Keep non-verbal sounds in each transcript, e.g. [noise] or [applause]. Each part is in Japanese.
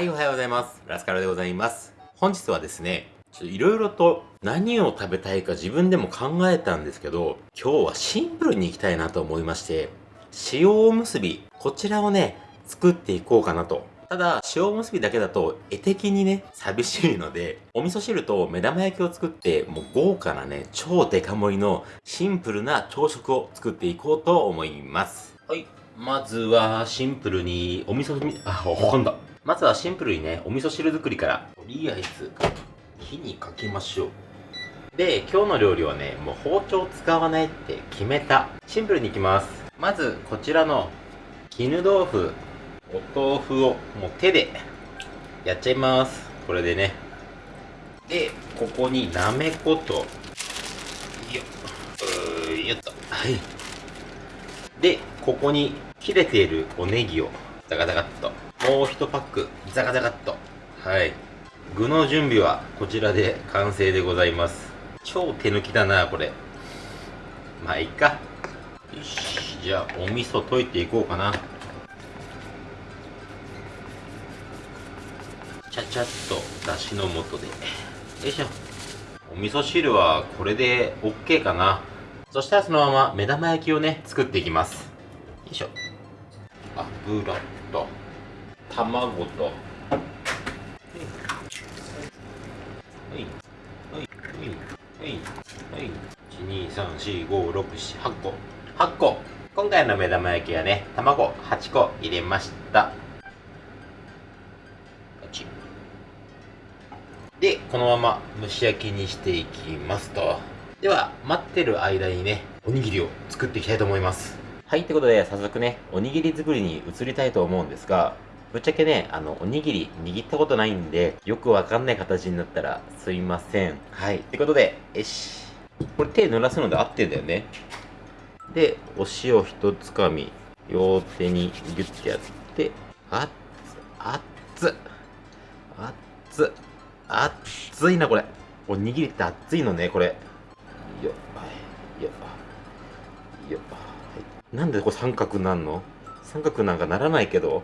はい、おはようございます。ラスカルでございます。本日はですね、ちょっといろいろと何を食べたいか自分でも考えたんですけど、今日はシンプルにいきたいなと思いまして、塩おむすび、こちらをね、作っていこうかなと。ただ、塩おむすびだけだと絵的にね、寂しいので、お味噌汁と目玉焼きを作って、もう豪華なね、超デカ盛りのシンプルな朝食を作っていこうと思います。はい。まずは、シンプルに、お味噌に、あ、ほかんだ。まずはシンプルにね、お味噌汁作りから、とりあえず、火にかけましょう。で、今日の料理はね、もう包丁使わないって決めた。シンプルにいきます。まず、こちらの、絹豆腐、お豆腐をもう手でやっちゃいます。これでね。で、ここになめこと、よっ、うーよっと。はい。で、ここに切れているおネギをザガザガっと。もう一パック、ザガザガっと。はい。具の準備はこちらで完成でございます。超手抜きだな、これ。まあ、いいか。よし。じゃあ、お味噌溶いていこうかな。ちゃちゃっとだしの素で。よいしょ。お味噌汁はこれで OK かな。そしたらそのまま目玉焼きをね、作っていきます。よいしょ。油、卵と、はい、はい、はい、はい、はい。1、2、3、4、5、6、7、8個。8個。今回の目玉焼きはね、卵8個入れました。で、このまま蒸し焼きにしてい。きますと。では、待ってる間にね、おにぎりを作ってい。きたい。と思い。ます。はい、ってことで、早速ね、おにぎり作りに移りたい。と思うんですが、ぶっちゃけね、あの、おにぎり握ったことないんで、よくわかんない形になったらすいません。はい。ってことで、よし。これ手濡らすので合ってんだよね。で、お塩一つかみ、両手にギュッてやって、あっつ、あっつ、あっつ、あっついな、これ。おにぎりって熱いのね、これ。よっ、はい、よっ、よっ。はいなんでこれ三角なんの？三角なんかならないけど。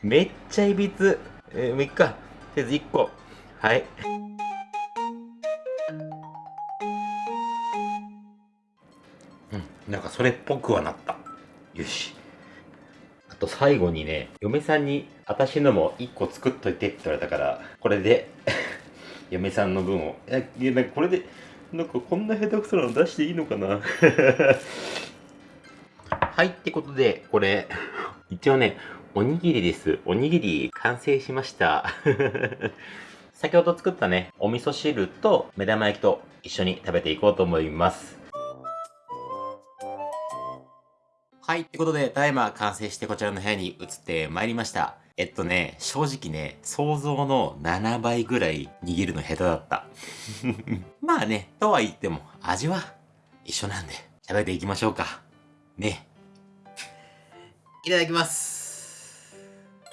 めっちゃいびつ。えー、もういっか。とりあえず1個。はい。うん、なんかそれっぽくはなった。よし。あと最後にね、嫁さんに私のも1個作っといてって言われたから、これで [laughs] 嫁さんの分を。いや、いやなんかこれで、なんかこんな下手くそなの出していいのかな [laughs] はい、ってことで、これ、一応ね、おにぎりです。おにぎり完成しました。[laughs] 先ほど作ったね、お味噌汁と目玉焼きと一緒に食べていこうと思います。はい、ってことで、ただいま完成してこちらの部屋に移ってまいりました。えっとね、正直ね、想像の7倍ぐらい握るの下手だった。[laughs] まあね、とは言っても味は一緒なんで、食べていきましょうか。ね。いただきます。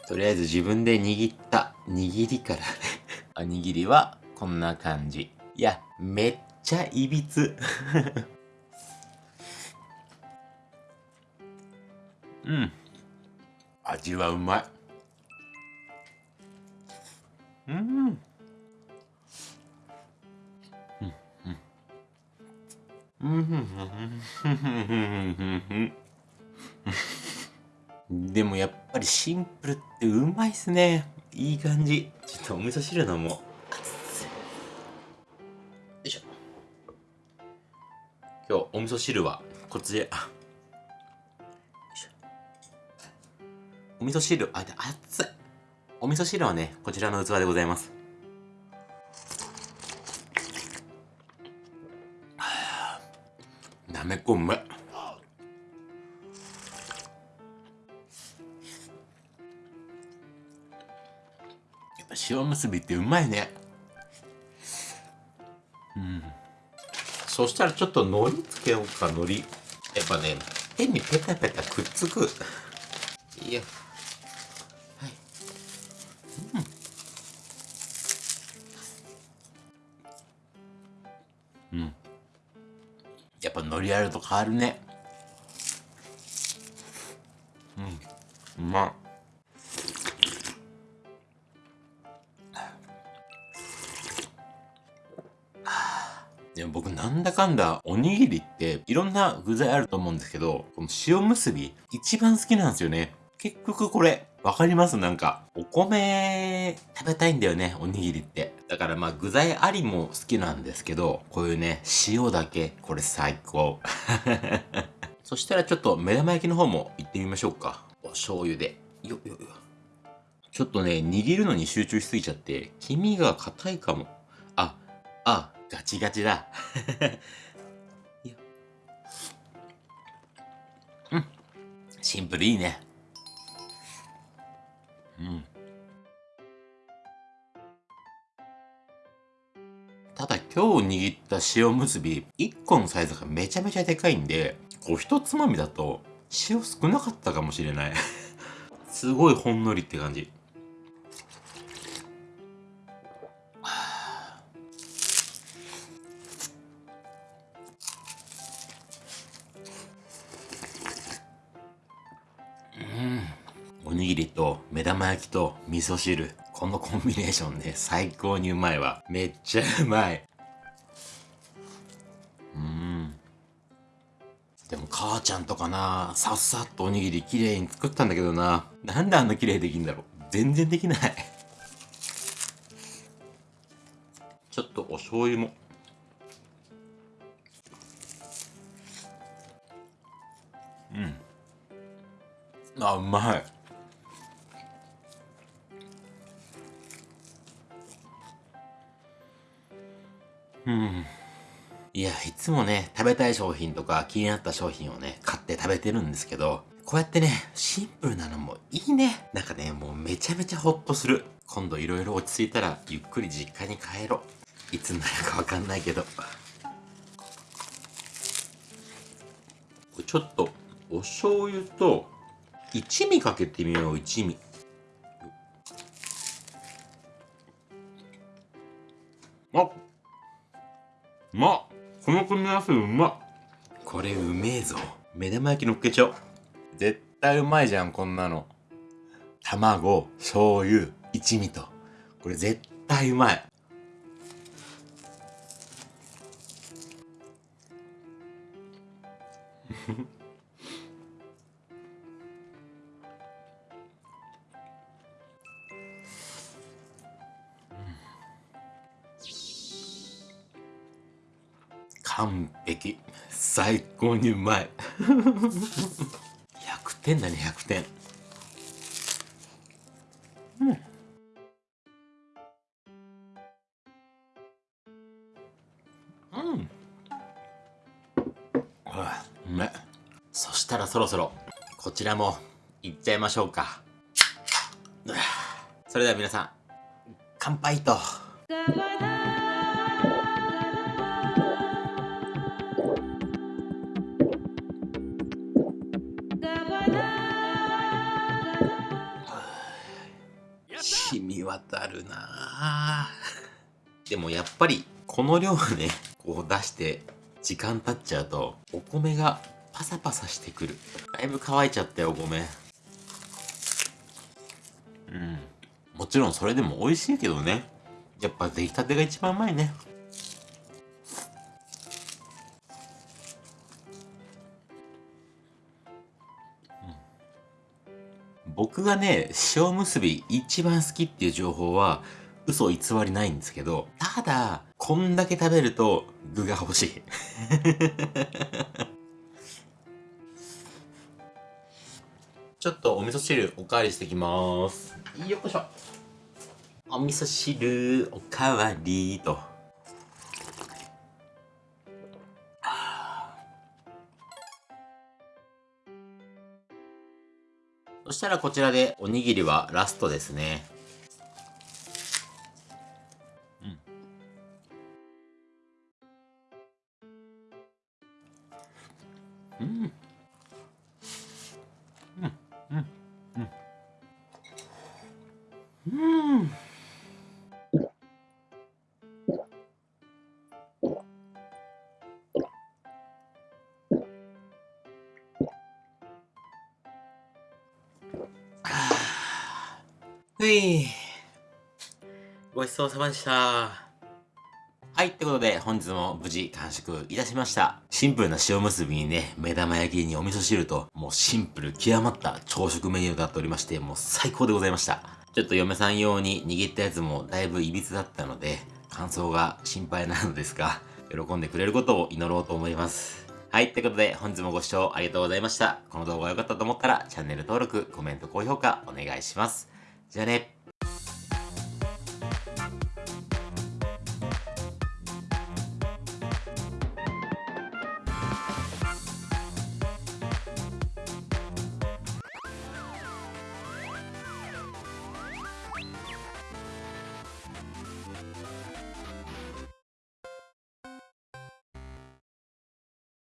とりあえず自分で握った。握りから。[laughs] ね。おにぎりはこんな感じ。いや、めっちゃいびつ。[laughs] うん。味はうまい。うん。うん。うん。うん。うん。でもやっぱりシンプルってうまいっすね。いい感じ。ちょっとお味噌汁飲もう。よいしょ。今日お味噌汁はこっちで、あお味噌汁、あ、熱い。お味噌汁はね、こちらの器でございます。なめこうまい。塩むすびってうまいね。うん。そしたらちょっと海苔つけようか、海苔。やっぱね、手にペタペタくっつく。いや。はい。うん。うん。やっぱ海苔あると変わるね。うん。うまっ。でも僕なんだかんだおにぎりっていろんな具材あると思うんですけど、この塩結び一番好きなんですよね。結局これ、わかります？なんか、お米食べたいんだよね、おにぎりって。だからまあ具材ありも好きなんですけど、こういうね、塩だけ、これ最高。[laughs] そしたらちょっと目玉焼きの方も行ってみましょうか。お醤油で。よよよ。ちょっとね、握るのに集中しすぎちゃって、黄身が硬いかも。あ、あ、ガチガチだ。[laughs] うん。シンプルいいね。うん。ただ今日握った塩むすび、1個のサイズがめちゃめちゃでかいんで、こう一つまみだと塩少なかったかもしれない [laughs] すごいほんのりって感じ。ぎりと目玉焼きと味噌汁。このコンビネーションね、最高にうまいわ。めっちゃうまい。うん。でも母ちゃんとかな、さっさっとおにぎり綺麗に作ったんだけどな。なんであんな綺麗できんだろう。全然できない。ちょっとお醤油も。うん。あ、うまい。うん。いや、いつもね、食べたい商品とか気になった商品をね、買って食べてるんですけど、こうやってね、シンプルなのもいいね。なんかね、もうめちゃめちゃホッとする。今度いろいろ落ち着いたら、ゆっくり実家に帰ろう。いつになるかわかんないけど。ちょっと、お醤油と、一味かけてみよう、一味。この組み合わせうまこれうめえぞ。目玉焼きのっけちゃおう。絶対うまいじゃんこんなの。卵醤油一味と。これ絶対うまい。完璧最高にうまい。100点だね100点。うん。うん。うめそしたらそろそろこちらもいっちゃいましょうか。それでは皆さん乾杯と。渡るな。[laughs] でもやっぱりこの量ねこう出して時間経っちゃうとお米がパサパサしてくる。だいぶ乾いちゃったよお米。うん。もちろんそれでも美味しいけどね。やっぱ出来たてが一番うまいね。僕がね、塩むすび一番好きっていう情報は嘘偽りないんですけど、ただ、こんだけ食べると具が欲しい。[laughs] ちょっとお味噌汁おかわりしてきます。よっこいしょ。お味噌汁おかわりと。そしたらこちらでおにぎりはラストですね。うん。うん。ふい。ごちそうさまでした。はい、ってことで本日も無事完食いたしました。シンプルな塩結びにね、目玉焼きにお味噌汁と、もうシンプル極まった朝食メニューとなっておりまして、もう最高でございました。ちょっと嫁さん用に握ったやつもだいぶ歪だったので、感想が心配なのですが、喜んでくれることを祈ろうと思います。はい、ってことで本日もご視聴ありがとうございました。この動画が良かったと思ったらチャンネル登録、コメント、高評価お願いします。じゃあね。